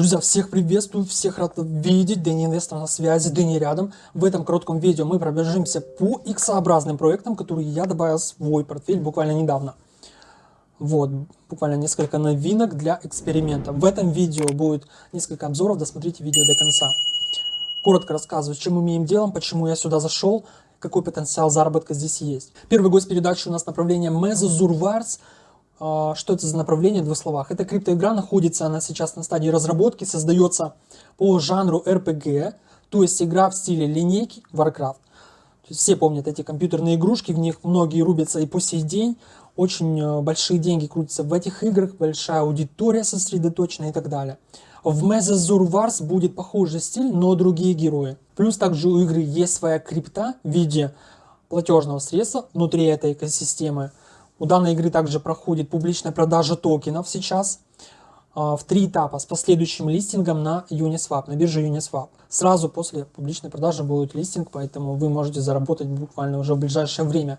Друзья, всех приветствую, всех рад видеть, Дэнни Инвестор на связи, Дэнни рядом. В этом коротком видео мы пробежимся по X-образным проектам, которые я добавил в свой портфель буквально недавно. Вот, буквально несколько новинок для эксперимента. В этом видео будет несколько обзоров, досмотрите видео до конца. Коротко рассказываю, чем мы имеем дело, почему я сюда зашел, какой потенциал заработка здесь есть. Первый гость передачи у нас направление а, что это за направление в двух словах? Это криптоигра, находится она сейчас на стадии разработки, создается по жанру RPG, то есть игра в стиле линейки Warcraft. Все помнят эти компьютерные игрушки, в них многие рубятся и по сей день. Очень э, большие деньги крутятся в этих играх, большая аудитория сосредоточена и так далее. В Mezazur Wars будет похожий стиль, но другие герои. Плюс также у игры есть своя крипта в виде платежного средства внутри этой экосистемы. У данной игры также проходит публичная продажа токенов сейчас а, в три этапа с последующим листингом на Uniswap, на бирже Uniswap. Сразу после публичной продажи будет листинг, поэтому вы можете заработать буквально уже в ближайшее время.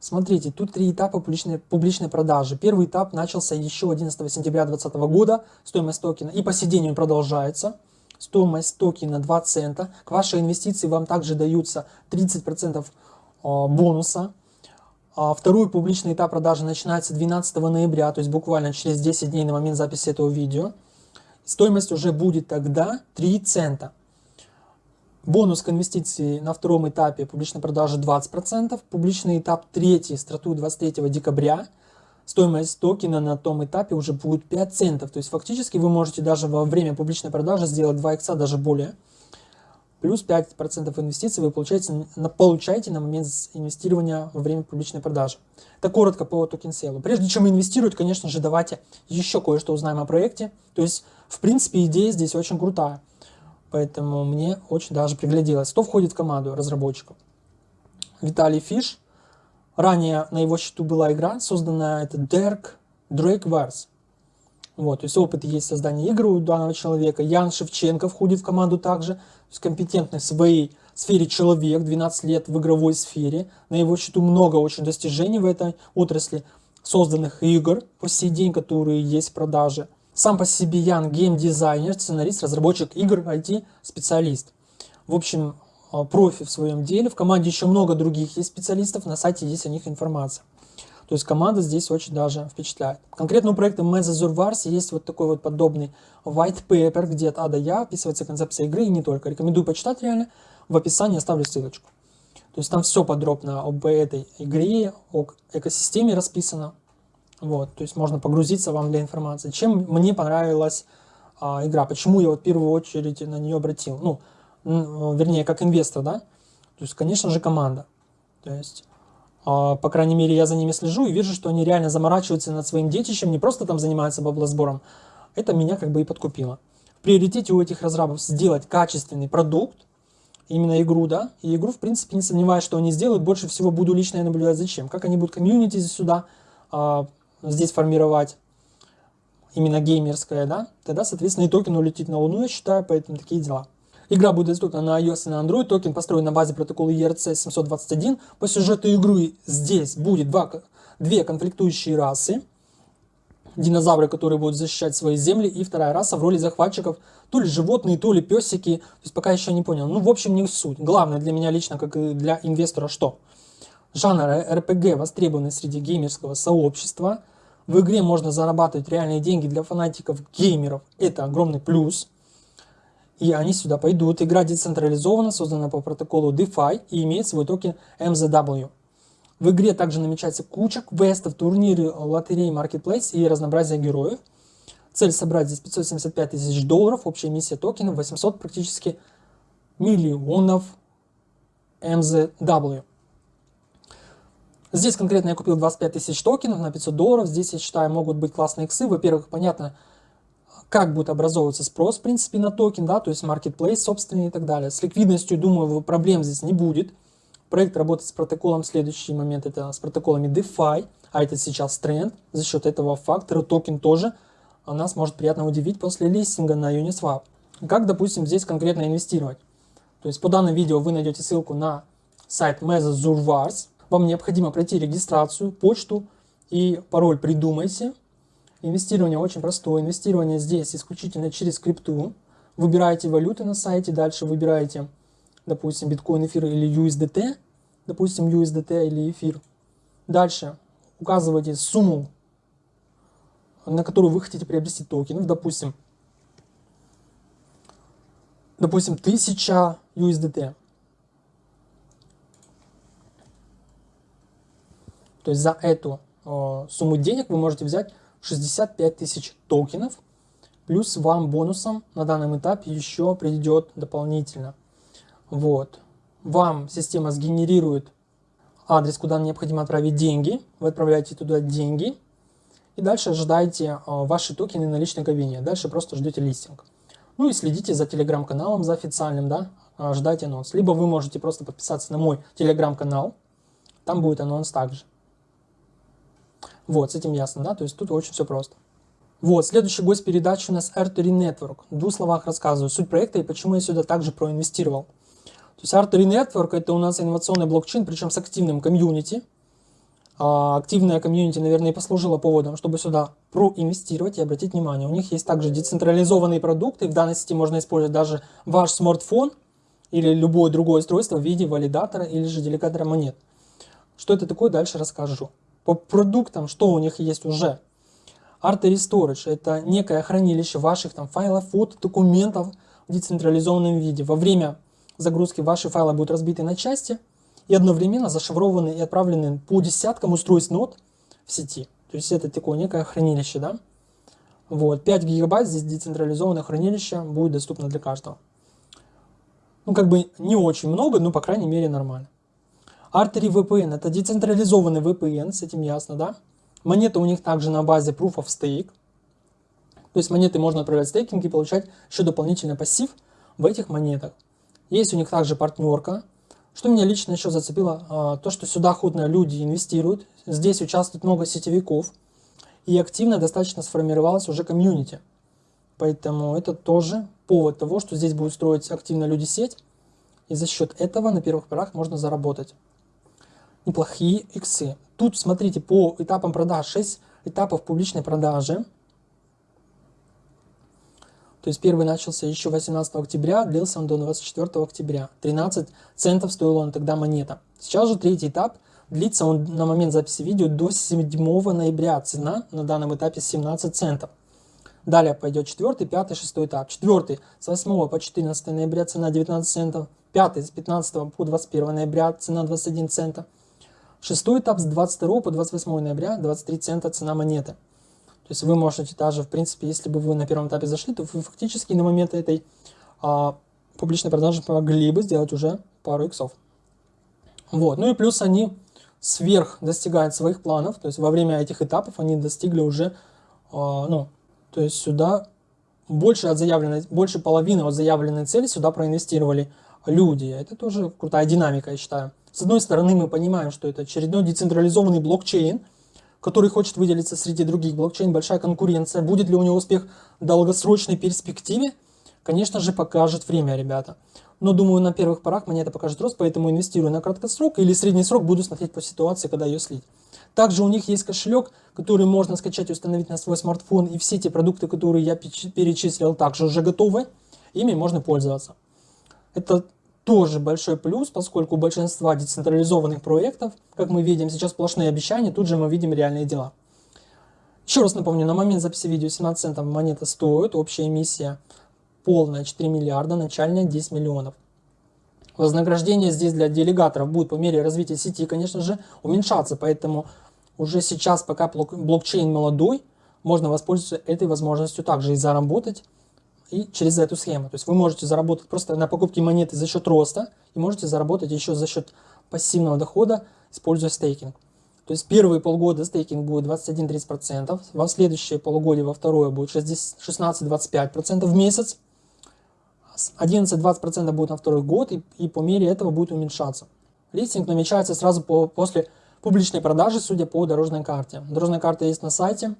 Смотрите, тут три этапа публичной, публичной продажи. Первый этап начался еще 11 сентября 2020 года, стоимость токена, и по он продолжается. Стоимость токена 2 цента. К вашей инвестиции вам также даются 30% а, бонуса второй публичный этап продажи начинается 12 ноября, то есть буквально через 10 дней на момент записи этого видео. Стоимость уже будет тогда 3 цента. Бонус к инвестиции на втором этапе публичной продажи 20%. Публичный этап третий стартует 23 декабря. Стоимость токена на том этапе уже будет 5 центов. То есть фактически вы можете даже во время публичной продажи сделать 2 икса, даже более плюс 5% инвестиций вы получаете, на, получаете на момент инвестирования во время публичной продажи. Это коротко по токен сейлу. Прежде чем инвестировать, конечно же, давайте еще кое-что узнаем о проекте. То есть, в принципе, идея здесь очень крутая. Поэтому мне очень даже пригляделось. Кто входит в команду разработчиков? Виталий Фиш. Ранее на его счету была игра, созданная это Derek Drake Wars. Вот, то есть опыт есть создания игры у данного человека. Ян Шевченко входит в команду также, то есть компетентный в своей сфере человек, 12 лет в игровой сфере. На его счету много очень достижений в этой отрасли, созданных игр по сей день, которые есть в продаже. Сам по себе Ян геймдизайнер, сценарист, разработчик игр, IT-специалист. В общем, а, профи в своем деле. В команде еще много других есть специалистов, на сайте есть о них информация. То есть команда здесь очень даже впечатляет. Конкретно у проекта Mezazur Wars есть вот такой вот подобный white paper, где от А до Я описывается концепция игры и не только. Рекомендую почитать реально. В описании оставлю ссылочку. То есть там все подробно об этой игре, о экосистеме расписано. Вот, то есть можно погрузиться вам для информации. Чем мне понравилась а, игра, почему я вот в первую очередь на нее обратил. Ну, вернее, как инвестор, да. То есть, конечно же, команда. То есть по крайней мере, я за ними слежу и вижу, что они реально заморачиваются над своим детищем, не просто там занимаются баблосбором. Это меня как бы и подкупило. В приоритете у этих разрабов сделать качественный продукт, именно игру, да, и игру, в принципе, не сомневаюсь, что они сделают, больше всего буду лично я наблюдать, зачем, как они будут комьюнити сюда, а, здесь формировать, именно геймерское, да, тогда, соответственно, и токен улетит на Луну, я считаю, поэтому такие дела. Игра будет доступна на iOS и на Android. Токен построен на базе протокола ERC-721. По сюжету игры здесь будет два, две конфликтующие расы. Динозавры, которые будут защищать свои земли. И вторая раса в роли захватчиков. То ли животные, то ли песики. То есть пока еще не понял. Ну, в общем, не суть. Главное для меня лично, как и для инвестора, что? Жанр RPG востребованный среди геймерского сообщества. В игре можно зарабатывать реальные деньги для фанатиков геймеров. Это огромный плюс и они сюда пойдут. Игра децентрализована, создана по протоколу DeFi и имеет свой токен MZW. В игре также намечается куча квестов, турниры, лотереи, маркетплейс и разнообразие героев. Цель собрать здесь 575 тысяч долларов, общая миссия токенов 800 практически миллионов MZW. Здесь конкретно я купил 25 тысяч токенов на 500 долларов. Здесь, я считаю, могут быть классные иксы. Во-первых, понятно, как будет образовываться спрос, в принципе, на токен, да, то есть marketplace собственный и так далее. С ликвидностью, думаю, проблем здесь не будет. Проект работает с протоколом, следующий момент это с протоколами DeFi, а это сейчас тренд. За счет этого фактора токен тоже нас может приятно удивить после листинга на Uniswap. Как, допустим, здесь конкретно инвестировать? То есть по данному видео вы найдете ссылку на сайт Zurvars. Вам необходимо пройти регистрацию, почту и пароль придумайте Инвестирование очень простое. Инвестирование здесь исключительно через крипту. Выбираете валюты на сайте, дальше выбираете, допустим, биткоин, эфир или USDT, допустим, USDT или эфир. Дальше указываете сумму, на которую вы хотите приобрести токенов, допустим, допустим, 1000 USDT. То есть за эту э, сумму денег вы можете взять 65 тысяч токенов, плюс вам бонусом на данном этапе еще придет дополнительно. Вот. Вам система сгенерирует адрес, куда необходимо отправить деньги. Вы отправляете туда деньги. И дальше ожидаете э, ваши токены на личной кабине. Дальше просто ждете листинг. Ну и следите за телеграм-каналом, за официальным, да, ждайте анонс. Либо вы можете просто подписаться на мой телеграм-канал, там будет анонс также. Вот, с этим ясно, да, то есть тут очень все просто. Вот, следующий гость передачи у нас Artery Network. В двух словах рассказываю суть проекта и почему я сюда также проинвестировал. То есть Artery Network это у нас инновационный блокчейн, причем с активным комьюнити. А, активная комьюнити, наверное, и послужила поводом, чтобы сюда проинвестировать и обратить внимание. У них есть также децентрализованные продукты. В данной сети можно использовать даже ваш смартфон или любое другое устройство в виде валидатора или же делегатора монет. Что это такое, дальше расскажу. По продуктам, что у них есть уже. Artery Storage – это некое хранилище ваших там, файлов, фото, документов в децентрализованном виде. Во время загрузки ваши файлы будут разбиты на части и одновременно зашифрованы и отправлены по десяткам устройств нод в сети. То есть это такое некое хранилище, да? Вот, 5 гигабайт здесь децентрализованное хранилище будет доступно для каждого. Ну, как бы не очень много, но, по крайней мере, нормально. Artery VPN – это децентрализованный VPN, с этим ясно, да? Монеты у них также на базе Proof of Stake. То есть монеты можно отправлять в стейкинг и получать еще дополнительный пассив в этих монетах. Есть у них также партнерка. Что меня лично еще зацепило, а, то, что сюда охотно люди инвестируют. Здесь участвует много сетевиков. И активно достаточно сформировалась уже комьюнити. Поэтому это тоже повод того, что здесь будут строить активно люди сеть. И за счет этого на первых порах можно заработать неплохие иксы. Тут смотрите по этапам продаж 6 этапов публичной продажи. То есть первый начался еще 18 октября, длился он до 24 октября. 13 центов стоила он тогда монета. Сейчас же третий этап, длится он на момент записи видео до 7 ноября. Цена на данном этапе 17 центов. Далее пойдет четвертый, пятый, шестой этап. Четвертый с 8 по 14 ноября цена 19 центов. Пятый с 15 по 21 ноября цена 21 цента. Шестой этап с 22 по 28 ноября 23 цента цена монеты. То есть вы можете даже, в принципе, если бы вы на первом этапе зашли, то вы фактически на момент этой а, публичной продажи могли бы сделать уже пару иксов. Вот. Ну и плюс они сверх достигают своих планов, то есть во время этих этапов они достигли уже, а, ну, то есть сюда больше, от заявленной, больше половины от заявленной цели сюда проинвестировали люди. Это тоже крутая динамика, я считаю. С одной стороны, мы понимаем, что это очередной децентрализованный блокчейн, который хочет выделиться среди других блокчейн, большая конкуренция. Будет ли у него успех в долгосрочной перспективе? Конечно же, покажет время, ребята. Но думаю, на первых порах мне это покажет рост, поэтому инвестирую на краткосрок или средний срок, буду смотреть по ситуации, когда ее слить. Также у них есть кошелек, который можно скачать и установить на свой смартфон, и все те продукты, которые я перечислил, также уже готовы, ими можно пользоваться. Это тоже большой плюс, поскольку у большинства децентрализованных проектов, как мы видим, сейчас сплошные обещания, тут же мы видим реальные дела. Еще раз напомню, на момент записи видео 17 центов монета стоит, общая эмиссия полная 4 миллиарда, начальная 10 миллионов. Вознаграждение здесь для делегаторов будет по мере развития сети, конечно же, уменьшаться, поэтому уже сейчас, пока блокчейн молодой, можно воспользоваться этой возможностью также и заработать и через эту схему. То есть вы можете заработать просто на покупке монеты за счет роста и можете заработать еще за счет пассивного дохода, используя стейкинг. То есть первые полгода стейкинг будет 21-30%, во следующее полугодие, во второе будет 16-25% в месяц, 11-20% будет на второй год, и, и по мере этого будет уменьшаться. Листинг намечается сразу по, после публичной продажи, судя по дорожной карте. Дорожная карта есть на сайте,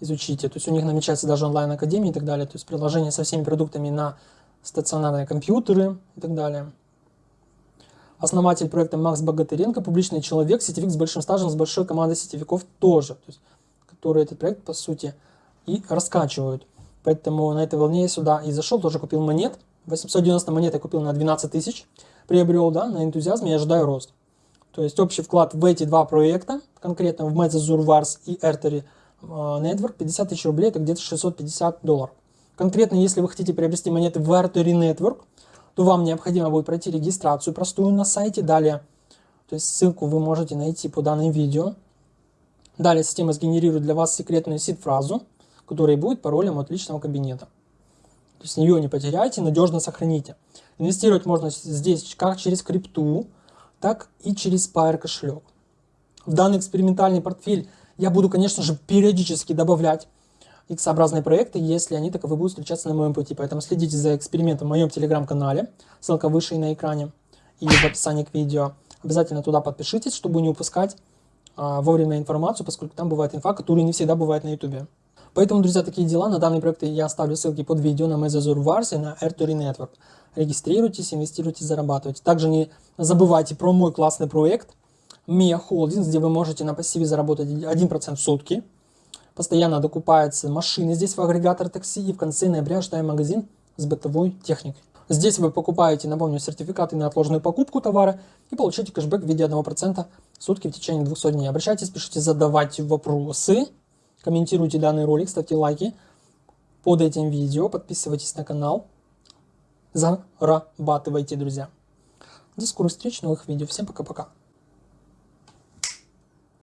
изучите. То есть у них намечается даже онлайн-академия и так далее. То есть приложение со всеми продуктами на стационарные компьютеры и так далее. Основатель проекта Макс Богатыренко, публичный человек, сетевик с большим стажем, с большой командой сетевиков тоже. То есть, которые этот проект, по сути, и раскачивают. Поэтому на этой волне я сюда и зашел, тоже купил монет. 890 монет я купил на 12 тысяч, приобрел, да, на энтузиазме и ожидаю рост. То есть общий вклад в эти два проекта, конкретно в Mezazur Wars и Artery Network, 50 тысяч рублей, это где-то 650 долларов. Конкретно, если вы хотите приобрести монеты в Artery Network, то вам необходимо будет пройти регистрацию простую на сайте. Далее, то есть ссылку вы можете найти по данным видео. Далее система сгенерирует для вас секретную сид-фразу, которая будет паролем от личного кабинета. То есть ее не потеряйте, надежно сохраните. Инвестировать можно здесь как через крипту, так и через Spire кошелек. В данный экспериментальный портфель я буду, конечно же, периодически добавлять X-образные проекты, если они таковы будут встречаться на моем пути. Поэтому следите за экспериментом в моем телеграм-канале, ссылка выше и на экране, и в описании к видео. Обязательно туда подпишитесь, чтобы не упускать а, вовремя информацию, поскольку там бывает инфа, которая не всегда бывает на YouTube. Поэтому, друзья, такие дела. На данные проекты я оставлю ссылки под видео на Mezazur Wars и на AirTory Network. Регистрируйтесь, инвестируйте, зарабатывайте. Также не забывайте про мой классный проект Mia Holdings, где вы можете на пассиве заработать 1% в сутки. Постоянно докупаются машины здесь в агрегатор такси. И в конце ноября ждаем магазин с бытовой техникой. Здесь вы покупаете, напомню, сертификаты на отложенную покупку товара и получаете кэшбэк в виде 1% в сутки в течение 200 дней. Обращайтесь, пишите, задавайте вопросы, комментируйте данный ролик, ставьте лайки под этим видео, подписывайтесь на канал, зарабатывайте, друзья. До скорых встреч, новых видео. Всем пока-пока.